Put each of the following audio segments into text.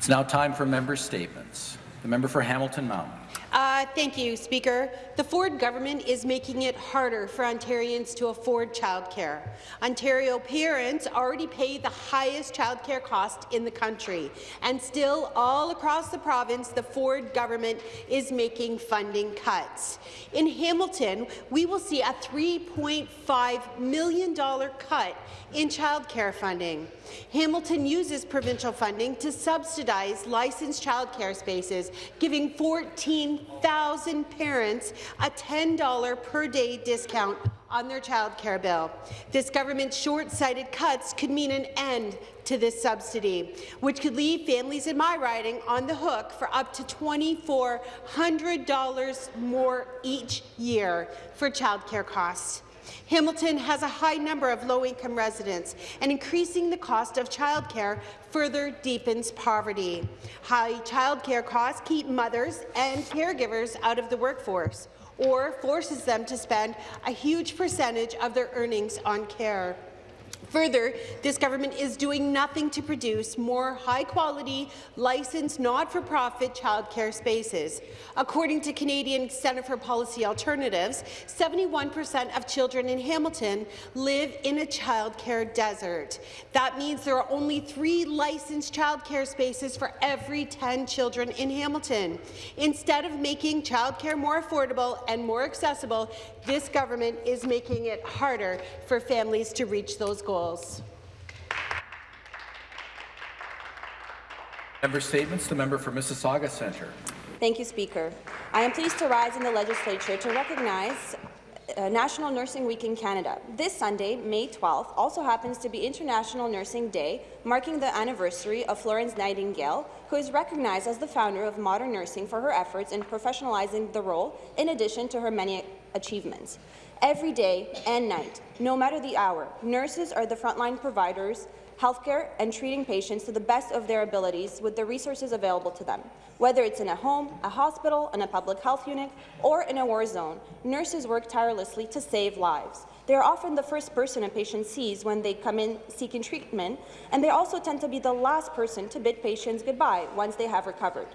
It's now time for member statements. The member for Hamilton Mountain. Uh, thank you, Speaker. The Ford government is making it harder for Ontarians to afford childcare. Ontario parents already pay the highest childcare cost in the country, and still, all across the province, the Ford government is making funding cuts. In Hamilton, we will see a $3.5 million cut in childcare funding. Hamilton uses provincial funding to subsidize licensed childcare spaces, giving 14,000 parents a $10 per day discount on their childcare bill. This government's short-sighted cuts could mean an end to this subsidy, which could leave families in my riding on the hook for up to $2,400 more each year for childcare costs. Hamilton has a high number of low-income residents, and increasing the cost of childcare further deepens poverty. High childcare costs keep mothers and caregivers out of the workforce or forces them to spend a huge percentage of their earnings on care. Further, this government is doing nothing to produce more high-quality, licensed, not-for-profit childcare spaces. According to Canadian Centre for Policy Alternatives, 71 per cent of children in Hamilton live in a childcare desert. That means there are only three licensed childcare spaces for every 10 children in Hamilton. Instead of making childcare more affordable and more accessible, this government is making it harder for families to reach those goals. Member statements. The member for Mississauga Centre. Thank you, Speaker. I am pleased to rise in the legislature to recognize uh, National Nursing Week in Canada. This Sunday, May 12th, also happens to be International Nursing Day, marking the anniversary of Florence Nightingale, who is recognized as the founder of modern nursing for her efforts in professionalizing the role, in addition to her many achievements. Every day and night, no matter the hour, nurses are the frontline providers healthcare and treating patients to the best of their abilities with the resources available to them. Whether it's in a home, a hospital, in a public health unit, or in a war zone, nurses work tirelessly to save lives. They are often the first person a patient sees when they come in seeking treatment, and they also tend to be the last person to bid patients goodbye once they have recovered.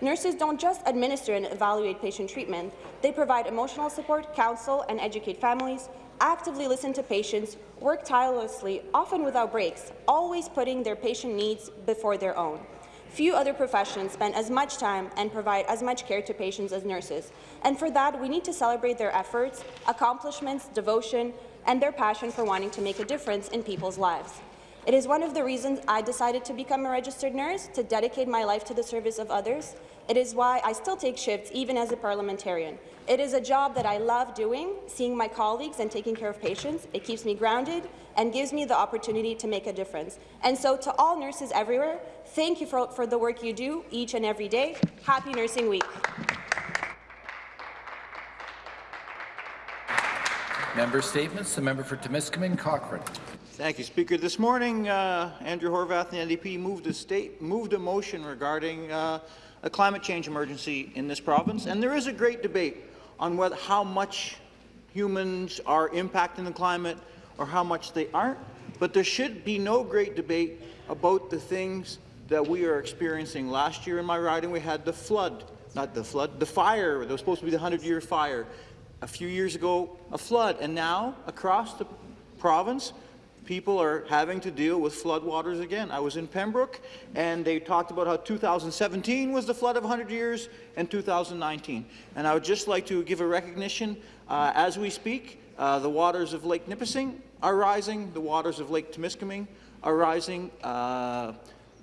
Nurses don't just administer and evaluate patient treatment, they provide emotional support, counsel, and educate families, actively listen to patients, work tirelessly, often without breaks, always putting their patient needs before their own. Few other professions spend as much time and provide as much care to patients as nurses, and for that, we need to celebrate their efforts, accomplishments, devotion, and their passion for wanting to make a difference in people's lives. It is one of the reasons I decided to become a registered nurse, to dedicate my life to the service of others. It is why I still take shifts, even as a parliamentarian. It is a job that I love doing, seeing my colleagues and taking care of patients. It keeps me grounded and gives me the opportunity to make a difference. And so to all nurses everywhere, thank you for, for the work you do each and every day. Happy Nursing Week. Member statements. The member for Timiskaming Cochrane. Thank you, Speaker. This morning, uh, Andrea Horwath, the NDP, moved a, state, moved a motion regarding uh, a climate change emergency in this province, and there is a great debate on whether, how much humans are impacting the climate or how much they aren't, but there should be no great debate about the things that we are experiencing. Last year in my riding, we had the flood, not the flood, the fire. There was supposed to be the 100-year fire. A few years ago, a flood, and now across the province, people are having to deal with floodwaters again. I was in Pembroke, and they talked about how 2017 was the flood of 100 years, and 2019. And I would just like to give a recognition, uh, as we speak, uh, the waters of Lake Nipissing are rising, the waters of Lake Temiskaming are rising. Uh,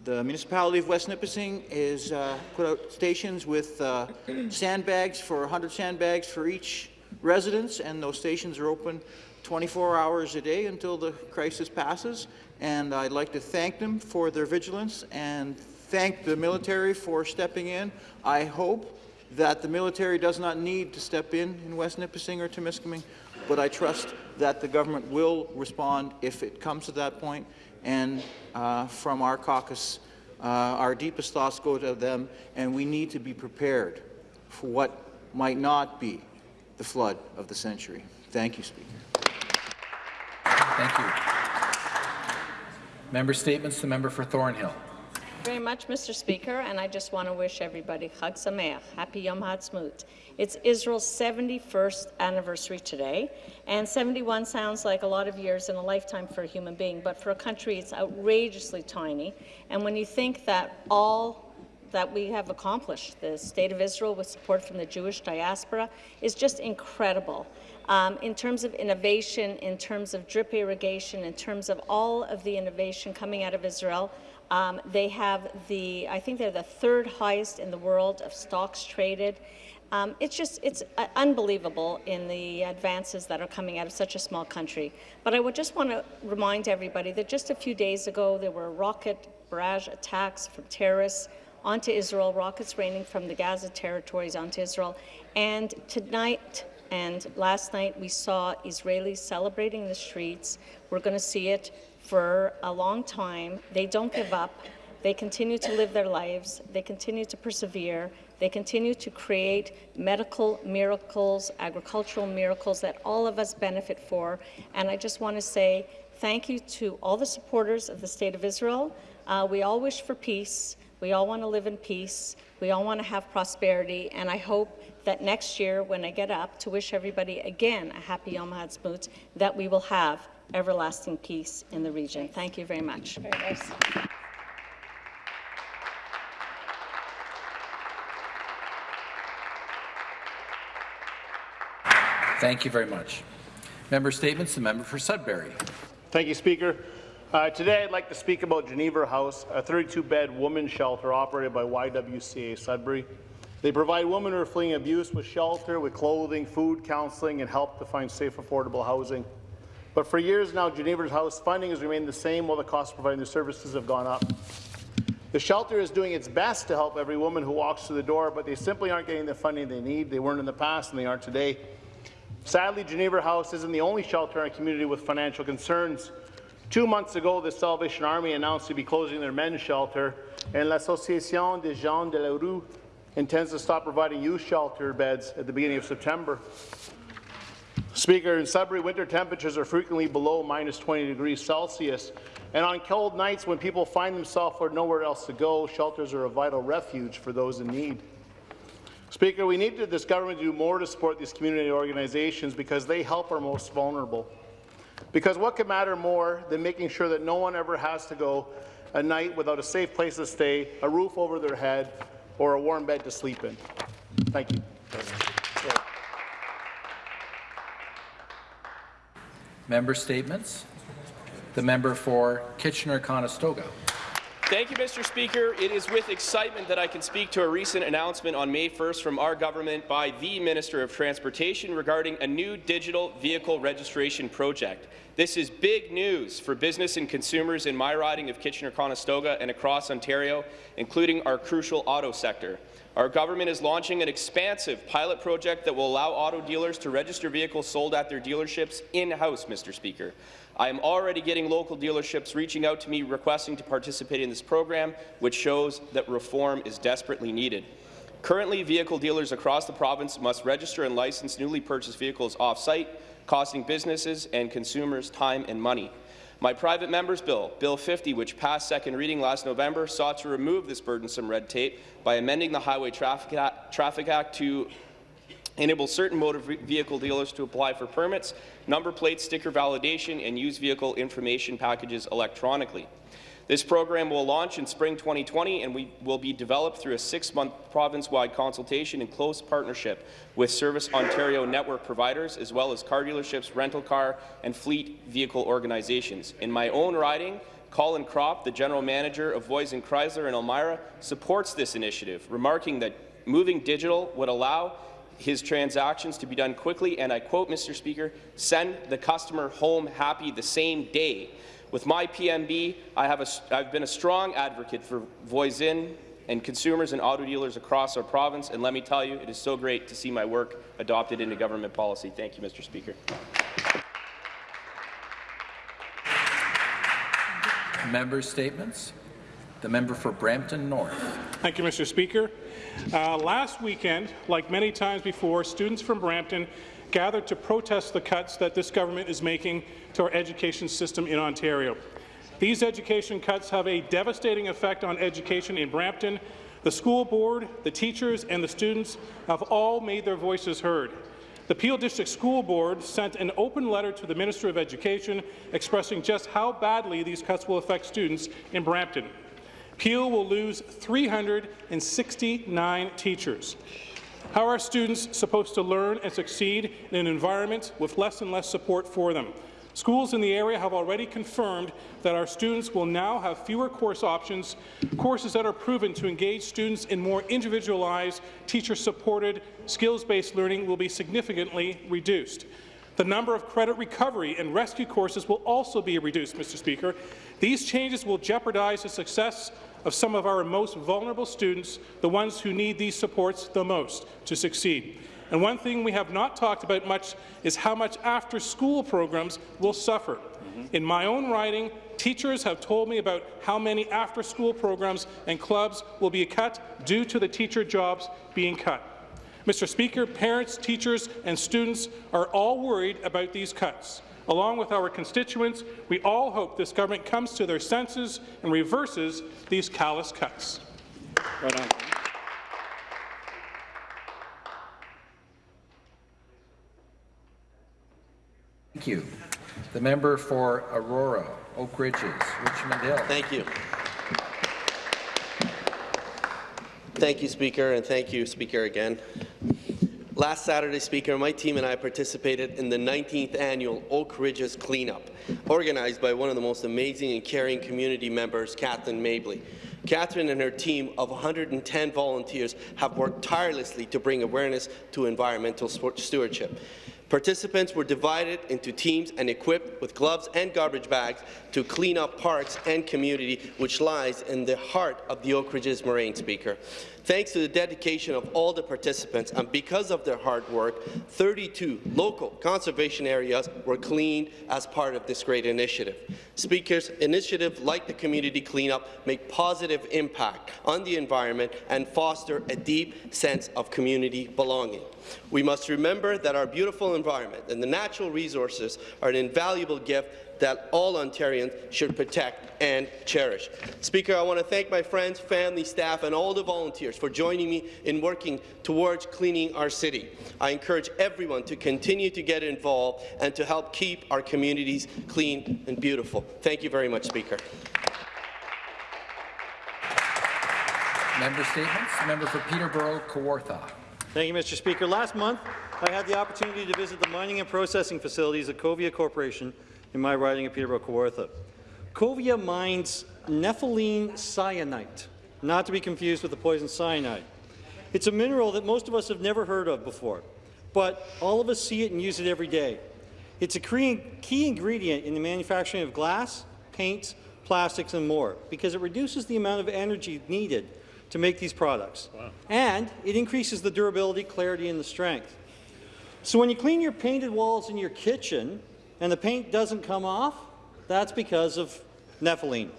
the municipality of West Nipissing is uh, put out stations with uh, sandbags for 100 sandbags for each residence, and those stations are open 24 hours a day until the crisis passes, and I'd like to thank them for their vigilance and thank the military for stepping in. I hope that the military does not need to step in in West Nipissing or Temiskaming, but I trust that the government will respond if it comes to that point. point, and uh, from our caucus, uh, our deepest thoughts go to them, and we need to be prepared for what might not be the flood of the century. Thank you, Speaker. Thank you. Member statements. The member for Thornhill. very much, Mr. Speaker, and I just want to wish everybody Chag Sameach, Happy Yom Ha'atzmaut. It's Israel's 71st anniversary today, and 71 sounds like a lot of years in a lifetime for a human being, but for a country, it's outrageously tiny. And when you think that all that we have accomplished, the State of Israel with support from the Jewish diaspora, is just incredible. Um, in terms of innovation, in terms of drip irrigation, in terms of all of the innovation coming out of Israel, um, they have the, I think they're the third highest in the world of stocks traded. Um, it's just, it's uh, unbelievable in the advances that are coming out of such a small country. But I would just want to remind everybody that just a few days ago, there were rocket barrage attacks from terrorists onto Israel, rockets raining from the Gaza territories onto Israel. And tonight and last night, we saw Israelis celebrating the streets. We're going to see it for a long time. They don't give up. They continue to live their lives. They continue to persevere. They continue to create medical miracles, agricultural miracles that all of us benefit for. And I just want to say thank you to all the supporters of the State of Israel. Uh, we all wish for peace. We all want to live in peace. We all want to have prosperity. And I hope that next year, when I get up to wish everybody again a happy Yom Ha'atzmaut, that we will have everlasting peace in the region. Thank you very much. Very nice. Thank you very much. Member Statements, the member for Sudbury. Thank you, Speaker. Uh, today, I'd like to speak about Genevra House, a 32-bed women's shelter operated by YWCA Sudbury. They provide women who are fleeing abuse with shelter, with clothing, food, counselling, and help to find safe, affordable housing. But for years now, Genevra's House funding has remained the same while the cost of providing the services have gone up. The shelter is doing its best to help every woman who walks through the door, but they simply aren't getting the funding they need. They weren't in the past, and they aren't today. Sadly, Genevra House isn't the only shelter in our community with financial concerns. Two months ago, the Salvation Army announced to be closing their men's shelter, and l'Association des Gens de la Rue intends to stop providing youth shelter beds at the beginning of September. Speaker, in Sudbury, winter temperatures are frequently below minus 20 degrees Celsius, and on cold nights when people find themselves with nowhere else to go, shelters are a vital refuge for those in need. Speaker, we need this government to do more to support these community organizations because they help our most vulnerable. Because what could matter more than making sure that no one ever has to go a night without a safe place to stay, a roof over their head, or a warm bed to sleep in? Thank you. Member Statements, the member for Kitchener-Conestoga. Thank you, Mr. Speaker. It is with excitement that I can speak to a recent announcement on May 1st from our government by the Minister of Transportation regarding a new digital vehicle registration project. This is big news for business and consumers in my riding of Kitchener-Conestoga and across Ontario, including our crucial auto sector. Our government is launching an expansive pilot project that will allow auto dealers to register vehicles sold at their dealerships in-house, Mr. Speaker. I am already getting local dealerships reaching out to me requesting to participate in this program, which shows that reform is desperately needed. Currently, vehicle dealers across the province must register and license newly purchased vehicles off-site, costing businesses and consumers time and money. My private member's bill, Bill 50, which passed second reading last November, sought to remove this burdensome red tape by amending the Highway Traffic Act, Traffic Act to enable certain motor vehicle dealers to apply for permits, number plate sticker validation, and use vehicle information packages electronically. This program will launch in spring 2020 and we will be developed through a six-month province-wide consultation in close partnership with Service Ontario network providers as well as car dealerships, rental car and fleet vehicle organizations. In my own riding, Colin Kropp, the general manager of Voisin Chrysler in Elmira, supports this initiative, remarking that moving digital would allow his transactions to be done quickly, and I quote, Mr. Speaker, send the customer home happy the same day. With my PMB, I have a, I've been a strong advocate for Voisin and consumers and auto dealers across our province, and let me tell you, it is so great to see my work adopted into government policy. Thank you, Mr. Speaker. Member Statements, the member for Brampton North. Thank you, Mr. Speaker. Uh, last weekend, like many times before, students from Brampton gathered to protest the cuts that this government is making to our education system in Ontario. These education cuts have a devastating effect on education in Brampton. The school board, the teachers and the students have all made their voices heard. The Peel District School Board sent an open letter to the Minister of Education expressing just how badly these cuts will affect students in Brampton. Peel will lose 369 teachers. How are students supposed to learn and succeed in an environment with less and less support for them? Schools in the area have already confirmed that our students will now have fewer course options, courses that are proven to engage students in more individualized, teacher-supported, skills-based learning will be significantly reduced. The number of credit recovery and rescue courses will also be reduced, Mr. Speaker. These changes will jeopardize the success of some of our most vulnerable students, the ones who need these supports the most to succeed. And one thing we have not talked about much is how much after-school programs will suffer. In my own writing, teachers have told me about how many after-school programs and clubs will be cut due to the teacher jobs being cut. Mr. Speaker, parents, teachers and students are all worried about these cuts. Along with our constituents, we all hope this government comes to their senses and reverses these callous cuts. Right on. Thank you. The member for Aurora, Oak Ridges, Richmond Hill. Thank you. Thank you, Speaker, and thank you, Speaker, again. Last Saturday, Speaker, my team and I participated in the 19th annual Oak Ridges Cleanup, organized by one of the most amazing and caring community members, Kathleen Mabley. Catherine and her team of 110 volunteers have worked tirelessly to bring awareness to environmental stewardship. Participants were divided into teams and equipped with gloves and garbage bags to clean up parks and community, which lies in the heart of the Oak Ridges Moraine, Speaker. Thanks to the dedication of all the participants and because of their hard work, 32 local conservation areas were cleaned as part of this great initiative. Speakers, initiatives like the community cleanup make positive impact on the environment and foster a deep sense of community belonging. We must remember that our beautiful environment and the natural resources are an invaluable gift that all Ontarians should protect and cherish. Speaker, I want to thank my friends, family, staff, and all the volunteers for joining me in working towards cleaning our city. I encourage everyone to continue to get involved and to help keep our communities clean and beautiful. Thank you very much, Speaker. Member statements. Member for Peterborough, Kawartha. Thank you, Mr. Speaker. Last month, I had the opportunity to visit the mining and processing facilities of Covia Corporation in my riding of Peterborough Kawartha. Covia mines nepheline syenite, not to be confused with the poison cyanide. It's a mineral that most of us have never heard of before, but all of us see it and use it every day. It's a key ingredient in the manufacturing of glass, paints, plastics, and more, because it reduces the amount of energy needed to make these products. Wow. And it increases the durability, clarity, and the strength. So when you clean your painted walls in your kitchen, and the paint doesn't come off, that's because of nepheline.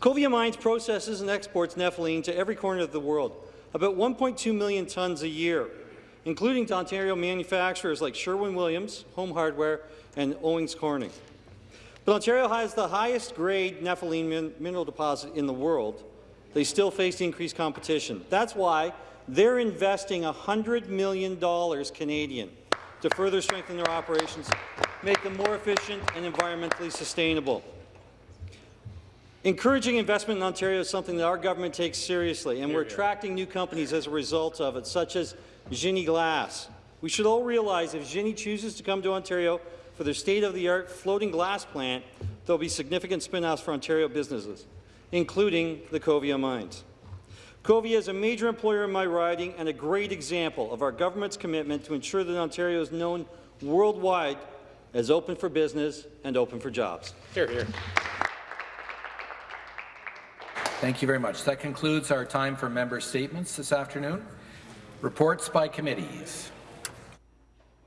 Covia Mines processes and exports nepheline to every corner of the world, about 1.2 million tons a year, including to Ontario manufacturers like Sherwin-Williams, Home Hardware, and Owens Corning. But Ontario has the highest grade nepheline min mineral deposit in the world. They still face increased competition. That's why they're investing $100 million Canadian to further strengthen their operations, make them more efficient and environmentally sustainable. Encouraging investment in Ontario is something that our government takes seriously, and we're attracting new companies as a result of it, such as Genie Glass. We should all realize if Genie chooses to come to Ontario for their state-of-the-art floating glass plant, there will be significant spin-offs for Ontario businesses, including the Covia mines. Covia is a major employer in my riding and a great example of our government's commitment to ensure that Ontario is known worldwide as open for business and open for jobs. Here, here. Thank you very much. That concludes our time for member statements this afternoon. Reports by committees.